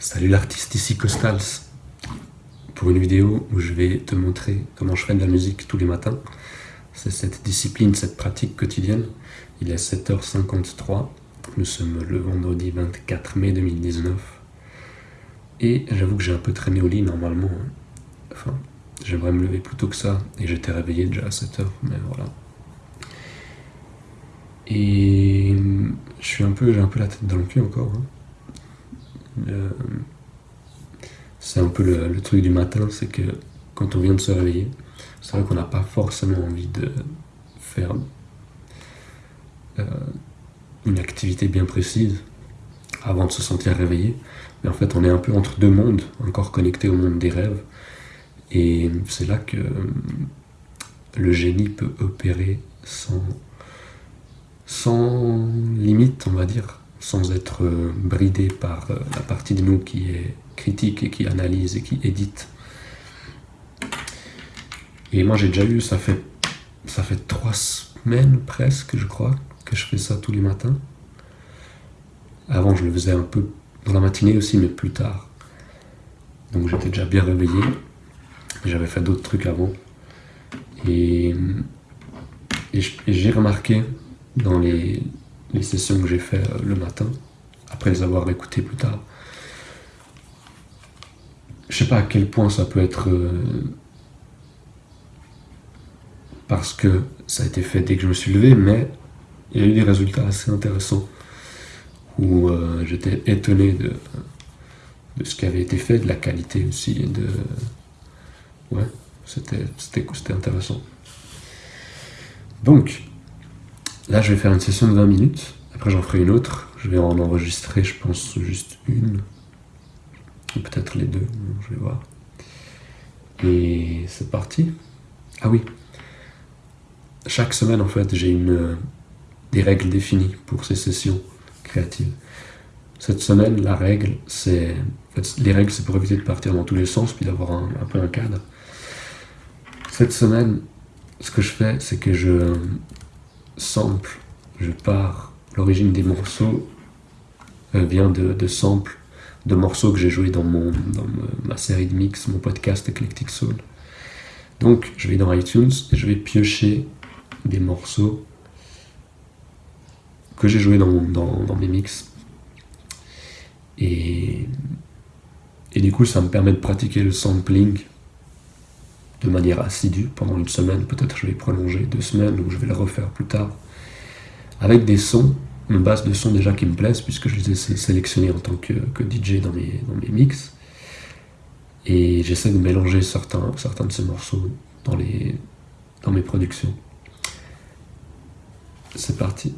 Salut l'artiste, ici Costals, pour une vidéo où je vais te montrer comment je fais de la musique tous les matins. C'est cette discipline, cette pratique quotidienne. Il est 7h53, nous sommes le vendredi 24 mai 2019. Et j'avoue que j'ai un peu traîné au lit normalement. Hein. Enfin, j'aimerais me lever plus tôt que ça, et j'étais réveillé déjà à 7h, mais voilà. Et je suis un peu, j'ai un peu la tête dans le cul encore. Hein. Euh, c'est un peu le, truc du matin, c'est que quand on vient de se réveiller, c'est vrai qu'on n'a pas forcément envie de faire euh, une activité bien précise avant de se sentir réveillé. Mais en fait, on est un peu entre deux mondes, encore connecté au monde des rêves. Et c'est là que le génie peut opérer sans, sans limite, on va dire sans être euh, bridé par euh, la partie de nous qui est critique et qui analyse et qui édite. Et moi j'ai déjà eu, ça fait, ça fait trois semaines presque, je crois, que je fais ça tous les matins. Avant je le faisais un peu dans la matinée aussi, mais plus tard. Donc j'étais déjà bien réveillé. J'avais fait d'autres trucs avant. Et, et j'ai remarqué dans les, les sessions que j'ai fait euh, le matin, après les avoir écoutées plus tard. Je sais pas à quel point ça peut être euh, parce que ça a été fait dès que je me suis levé, mais il y a eu des résultats assez intéressants où euh, j'étais étonné de, de ce qui avait été fait, de la qualité aussi, de... Ouais, c'était intéressant. Donc, Là, je vais faire une session de 20 minutes. Après, j'en ferai une autre. Je vais en enregistrer, je pense, juste une. Ou peut-être les deux, je vais voir. Et c'est parti. Ah oui. Chaque semaine, en fait, j'ai une des règles définies pour ces sessions créatives. Cette semaine, la règle, c'est... En fait, les règles, c'est pour éviter de partir dans tous les sens, puis d'avoir un peu un cadre. Cette semaine, ce que je fais, c'est que je sample, je pars, l'origine des morceaux euh, vient de, samples de morceaux que j'ai joués dans, ma série de mix, mon podcast Eclectic Soul. Donc je vais dans iTunes et je vais piocher des morceaux que j'ai joués dans, dans, mes mix. Et, et du coup ça me permet de pratiquer le sampling de manière assidue pendant une semaine, peut-être je vais prolonger deux semaines ou je vais le refaire plus tard, avec des sons, une base de sons déjà qui me plaisent, puisque je les ai sélectionnés en tant que, DJ dans mes, dans mix. Et j'essaie de mélanger certains, de ces morceaux dans, dans mes productions. C'est parti.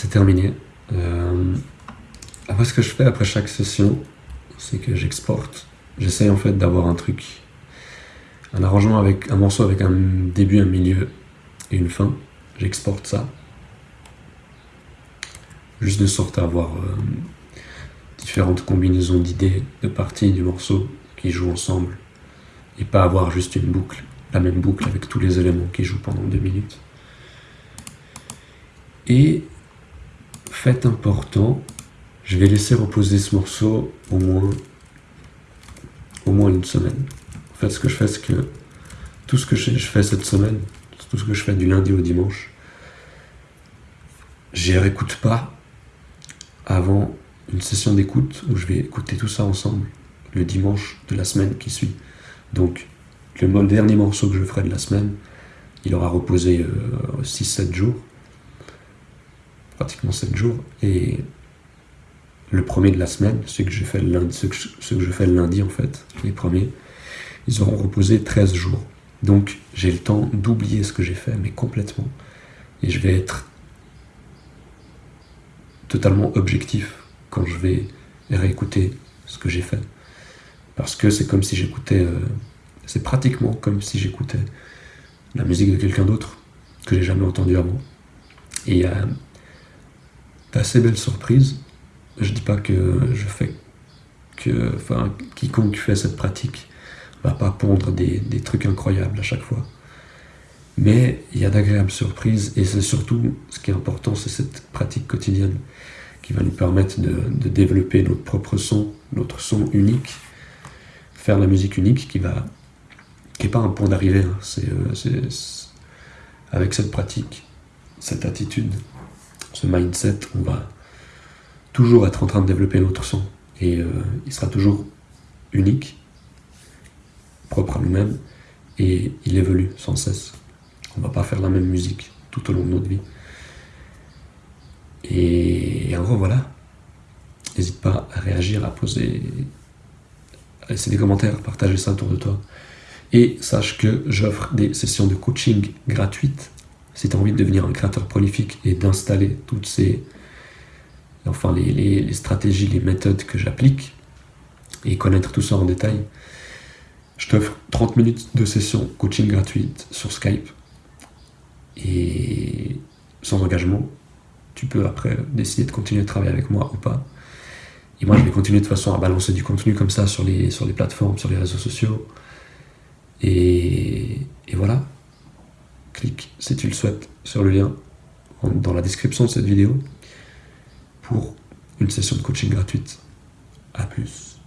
C'est terminé. Euh, après, ce que je fais après chaque session, c'est que j'exporte. J'essaye en fait d'avoir un truc, un arrangement avec un morceau avec un début, un milieu et une fin. J'exporte ça. Juste de sorte à avoir euh, différentes combinaisons d'idées, de parties du morceau qui jouent ensemble. Et pas avoir juste une boucle, la même boucle avec tous les éléments qui jouent pendant deux minutes. Et fait important, je vais laisser reposer ce morceau au moins, une semaine. En fait, ce que je fais, c'est que tout ce que je fais cette semaine, tout ce que je fais du lundi au dimanche, j'y réécoute pas avant une session d'écoute où je vais écouter tout ça ensemble le dimanche de la semaine qui suit. Donc, le dernier morceau que je ferai de la semaine, il aura reposé 6-7 euh, jours, pratiquement 7 jours, et le premier de la semaine, ce que, je fais le lundi, en fait, les premiers, ils auront reposé 13 jours. Donc j'ai le temps d'oublier ce que j'ai fait, mais complètement. Et je vais être totalement objectif quand je vais réécouter ce que j'ai fait. Parce que c'est comme si j'écoutais... Euh, c'est pratiquement comme si j'écoutais la musique de quelqu'un d'autre que j'ai jamais entendu avant. Et il y a d'assez belles surprises je dis pas que je fais que, enfin, quiconque fait cette pratique va pas pondre des, trucs incroyables à chaque fois. Mais il y a d'agréables surprises et c'est surtout ce qui est important, c'est cette pratique quotidienne qui va nous permettre de, développer notre propre son, notre son unique, faire la musique unique qui va, qui est pas un point d'arrivée. Hein. Euh, c'est, avec cette pratique, cette attitude, ce mindset, on va toujours être en train de développer notre son. Et euh, il sera toujours unique, propre à nous-mêmes, et il évolue sans cesse. On va pas faire la même musique tout au long de notre vie. Et, en gros, voilà. N'hésite pas à réagir, à poser, à laisser des commentaires, partager ça autour de toi. Et sache que j'offre des sessions de coaching gratuites si tu as envie de devenir un créateur prolifique et d'installer toutes ces enfin les, stratégies, les méthodes que j'applique, et connaître tout ça en détail, je t'offre 30 minutes de session coaching gratuite sur Skype. Et sans engagement, tu peux après décider de continuer de travailler avec moi ou pas. Et moi, je vais continuer de toute façon à balancer du contenu comme ça sur les, sur les plateformes, sur les réseaux sociaux. Et, et voilà. Clique si tu le souhaites sur le lien dans la description de cette vidéo pour une session de coaching gratuite. A plus.